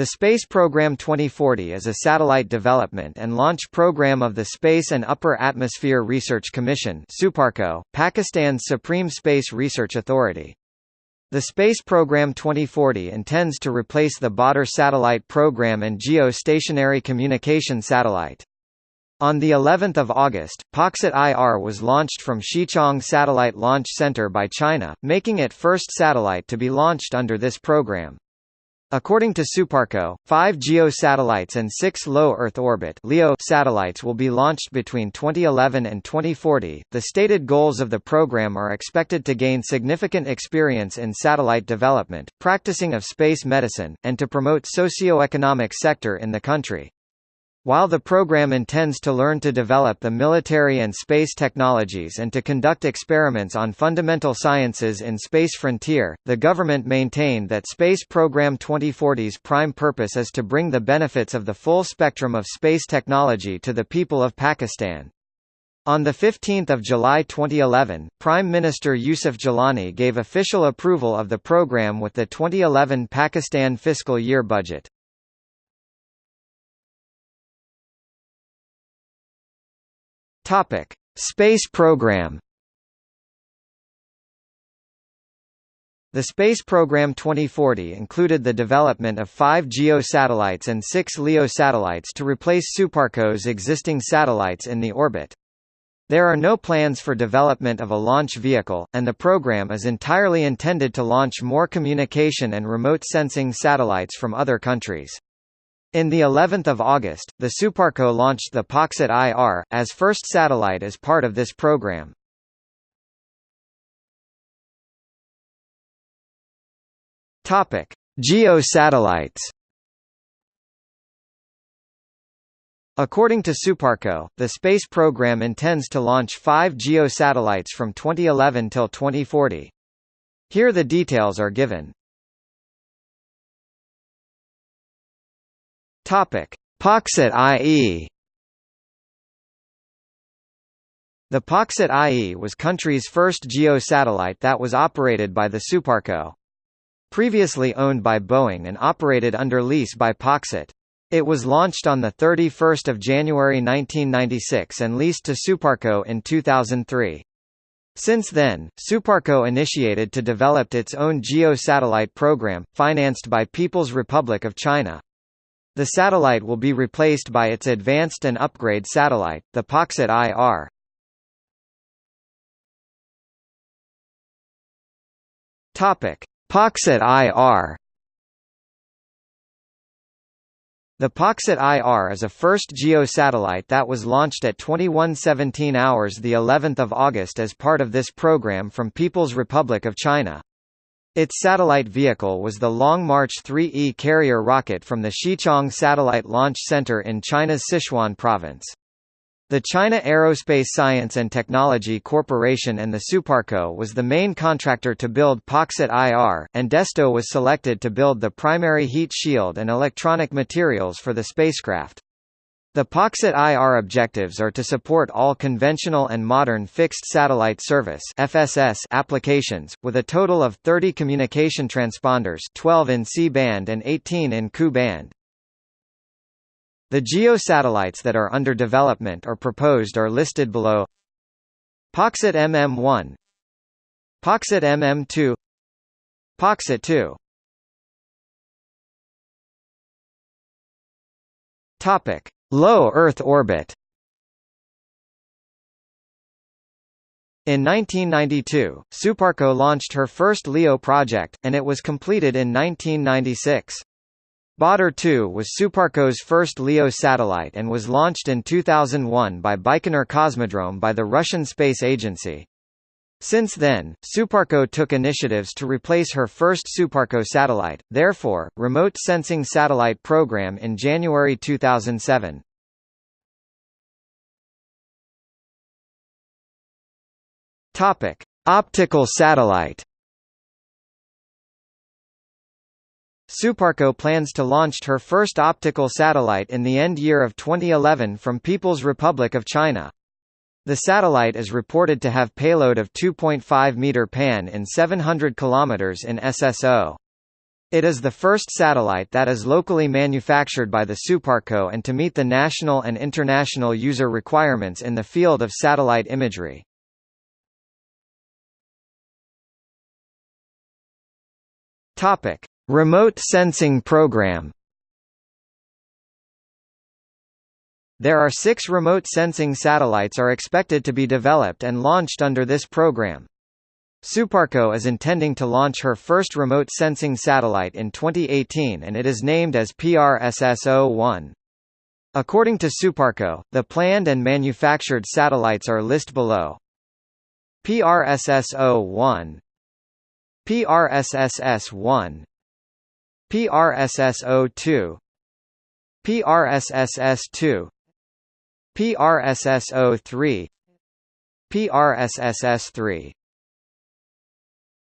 The Space Program 2040 is a satellite development and launch program of the Space and Upper Atmosphere Research Commission Suparco, Pakistan's supreme space research authority. The Space Program 2040 intends to replace the Badr satellite program and geostationary communication satellite. On the 11th of August, Paksat IR was launched from Xichang Satellite Launch Center by China, making it first satellite to be launched under this program. According to Suparco, five GEO satellites and six low Earth orbit (LEO) satellites will be launched between 2011 and 2040. The stated goals of the program are expected to gain significant experience in satellite development, practicing of space medicine, and to promote socio-economic sector in the country. While the program intends to learn to develop the military and space technologies and to conduct experiments on fundamental sciences in space frontier, the government maintained that Space Program 2040's prime purpose is to bring the benefits of the full spectrum of space technology to the people of Pakistan. On 15 July 2011, Prime Minister Yusuf Gilani gave official approval of the program with the 2011 Pakistan fiscal year budget. Topic: Space program. The Space Program 2040 included the development of five GEO satellites and six LEO satellites to replace Suparco's existing satellites in the orbit. There are no plans for development of a launch vehicle, and the program is entirely intended to launch more communication and remote sensing satellites from other countries. In the 11th of August, the Suparco launched the Paksat IR, as first satellite as part of this program. Topic: Geo satellites. According to Suparco, the space program intends to launch five GEO satellites from 2011 till 2040. Here the details are given. Topic: Paksat IE. The Paksat IE was country's first GEO satellite that was operated by the Suparco. Previously owned by Boeing and operated under lease by Paksat. It was launched on 31 January 1996 and leased to Suparco in 2003. Since then, Suparco initiated to develop its own GEO satellite program, financed by People's Republic of China. The satellite will be replaced by its advanced and upgrade satellite, the Paksat IR. Topic: Paksat IR. The Paksat IR is a first GEO satellite that was launched at 2117 hours the 11th of August as part of this program from People's Republic of China. Its satellite vehicle was the Long March 3E carrier rocket from the Xichang Satellite Launch Center in China's Sichuan province. The China Aerospace Science and Technology Corporation and the Suparco was the main contractor to build Paksat IR, and Desto was selected to build the primary heat shield and electronic materials for the spacecraft. The Paksat IR objectives are to support all conventional and modern fixed satellite service (FSS) applications, with a total of 30 communication transponders 12 in C-band and 18 in Ku-band. The GEO satellites that are under development or proposed are listed below. Paksat MM1 Paksat MM2 Paksat 2 Topic Low Earth orbit In 1992, Suparco launched her first LEO project, and it was completed in 1996. Badr 2 was Suparco's first LEO satellite and was launched in 2001 by Baikonur Cosmodrome by the Russian Space Agency. Since then, Suparco took initiatives to replace her first Suparco satellite, therefore, Remote Sensing Satellite Program in January 2007. Topic: Optical satellite. Suparco plans to launch her first optical satellite in the end year of 2011 from People's Republic of China. The satellite is reported to have payload of 2.5 meter pan in 700 km in SSO. It is the first satellite that is locally manufactured by the Suparco and to meet the national and international user requirements in the field of satellite imagery. Topic: Remote Sensing Program. There are 6 remote sensing satellites are expected to be developed and launched under this program. Suparco is intending to launch her first remote sensing satellite in 2018 and it is named as PRSS-01. According to Suparco, the planned and manufactured satellites are list below. PRSS-01 PRSSS-1 PRSS-02 PRSSS-2 PRSS-03 PRSSS-3